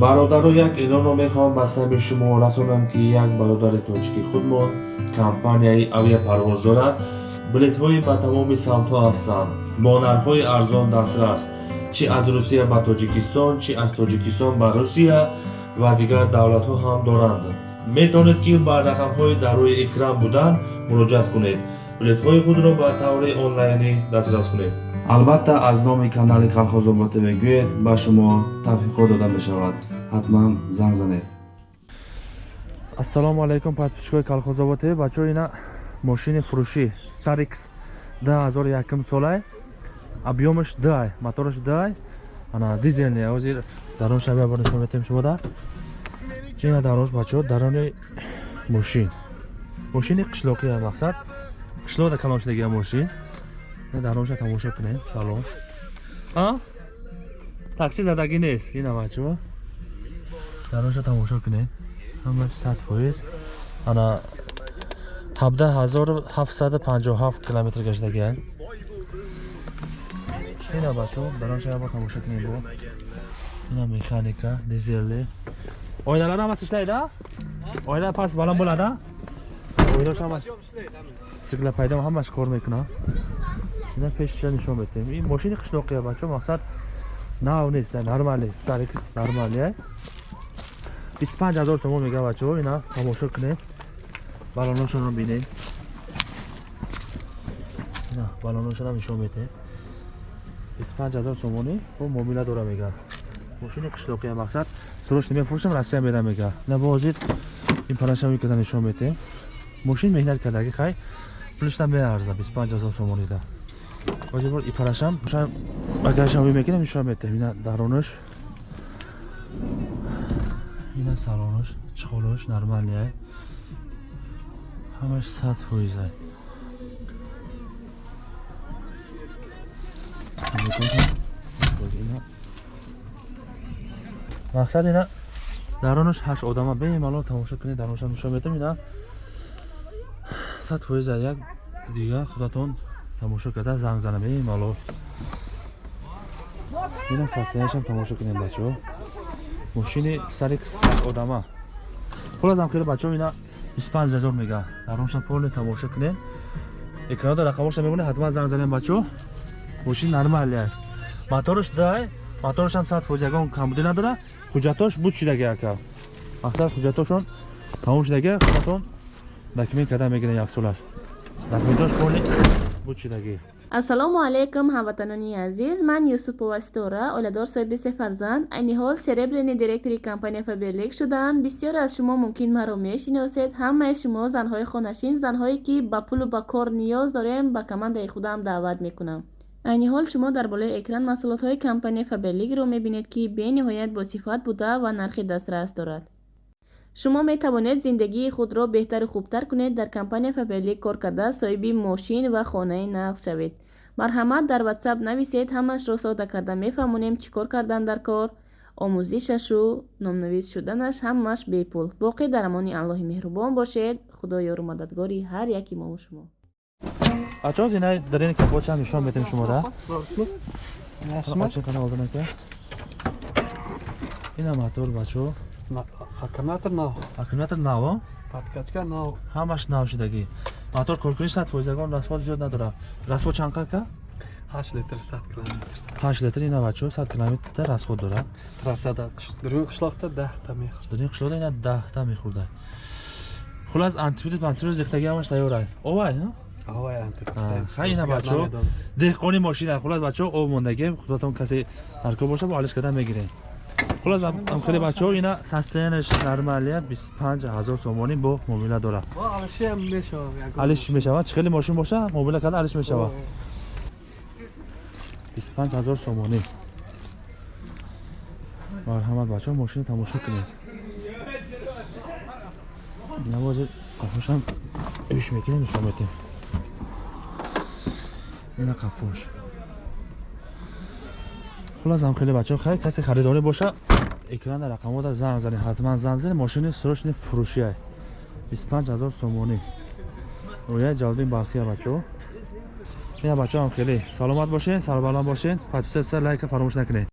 бародаро як эълонро мехоҳам ба сабби шумо расонам ки як бародари тоҷики худмон компанияи авиапарвоз дорад билетҳои ба тамоми самтҳо ҳастанд. Бо нархҳои арзон дастрас чӣ аз русия ба тоҷикистон чӣ аз тоҷикистон ба русия ва дигар давлатҳо ҳам доранд. Метавонед ки ба рақамҳои дар рӯи экран буданд муроҷиат кунед билетҳои худро ба таври онлайнӣ дастрас кунед. Албатта аз номи канали калхозоботӣ мегӯед ба шумо тавфиқҳо дода мешавад. Ҳатман занг занед. Ассалому алайкум подписчикои калхозоботӣ бачаҳо ина мошини фурӯшӣ starix 2001 солай объёмаш дай мотораш дай ана дизелни ҳозир даронша биябор нишон метем шумода ина даронш бачаҳо дарони мошин. Мошини қишлоқия мақсад қишлоқда калоншидагия мошин даронша тамошо кунем. Салон такси задагӣ нест. Ина бачаҳо даронша тамошо кунем. Ҳамаш сад фоиз. Ана 17757 километр гаштагиа ина бачаҳо даронша бо тамошо кунем бо. Ина механика дизели ойналар ҳамаш ишлайда ойна пас баланд bo'ladi oynash ҳамаш сигла пайдо ҳамаш кор мекунад ина пешиша нишон метем? Ин мошини қишлоқия бачаҳо мақсад нав нест нормали старикс нормали 25 ҳазор сомон мега бачаҳо ина тамошо кунем. Балоношонро бинем. Ина балоношонам нишон метем 25 ҳазор сомонӣ бо муомила дора мега. Мошини қишлоқия мақсад срочно мефурӯшам россия медам мега. Ина бо ҳозир ин парашам када нишон метем мошин меҳнат кардаги хай пулишта меарза 25 ҳазор сомонида ҳозир бор и парашам багажам мекунам нишон метем ина даронаш? Ина салонаш чихолаш нормалия ҳамаш сад фоиза мақсад ина? Даронаш ҳашт одама бемалол тамошо кунед. Даронаша нишон метам ина сад фоиза як дигар худатон тамошо карда занг зана бемалол ина сатсиянашам тамошо кунем бачаҳо. Мошини сари одама. Хуласам хеле бачаҳо ина 25 ҳазор мега даронаша поле тамошо кунем экранада рақамоша мебонед ҳатман занг занем бачаҳо. Мошин нормалия мотораш дай моторашам сад фоиз ягон камбудӣ надора ҳуҷҷатош буд шидаги ака. Мақсад ҳуҷҷатошон тамом шидаги худатон документ карда мегирен яксолаш документош поли буд шидаги ассалому алайкум ҳамватанони азиз. Ман юсупова ситора оиладор соҳиби се фарзанд. Айни ҳол серебряни директори компания фаберлик шудаам. Бисёре аз шумо мумкин маро мешиносед. Ҳамаи шумо занҳои хонашин занҳое ки ба пулу ба кор ниёз дорем ба командаи худам даъват мекунам. Айни ҳол шумо дар болои экран маҳсулотҳои компания фаберликро мебинед ки бениҳоят босифат буда ва нархи дастрас дорад шумо метавонед зиндагии худро беҳтару хубтар кунед дар компания фаберлик кор карда соҳиби мошин ва хонаи нағз шавед. Марҳамат дар ватсап нависед ҳамаашро сода карда мефаҳмонем чӣ кор кардан дар кор. Омӯзишашу номнавис шуданаш ҳамааш бепул. Боқӣ дар амони аллоҳи меҳрубон бошед. Худо ёру мададгори ҳар яки мову шумо. Бачаҳо зинаи дарини капочам нишон метем шумода? Ина мотор бачаҳо аккумулятор нав. Аккумулятор наво подкачка нав. Ҳамаш нав шидагӣ мотор коркунӣ сад фоизагон расход зиёд надора расход чанд қака ҳашт литр сад километр. Ҳашт литр ина бачаҳо сад километр расход дорад. Трассада дуруни қишлоқда даҳта мехӯрд. Дуруни қишлоқда ина даҳта мехӯрда. Хулас антибиотик антибиотик рехтаги ҳамаш тайёрай овай хай ина бачаҳо деҳқони мошина. Хулас бачаҳо об мондаги худатон касе таркоб боша бо алиш карда мегирем хулас амхели бачаҳо ина состоянияш нормалия 25 ҳазор сомонӣ бо муомила дорад. Алиш мешавад? Чӣ хеле мошин боша муомила карда алиш мешавад 25 ҳазор сомонӣ. Марҳамат бачаҳо мошина тамошо кунед. Навози қафошам ӯш мекунем нишон метем ина қафош. Хулас ҳамхеле бачаҳо хай касе харидорӣ боша экрана рақамода занг зане ҳатман занг зане мошини срочни фурӯшия. 25 ҳазор сомонӣ. Рояи ҷалбин бархия бачаҳо. Ина бачаҳо ҳамхеле саломат бошед сарбаланд бошед подписатсия лайка фаромӯш накунед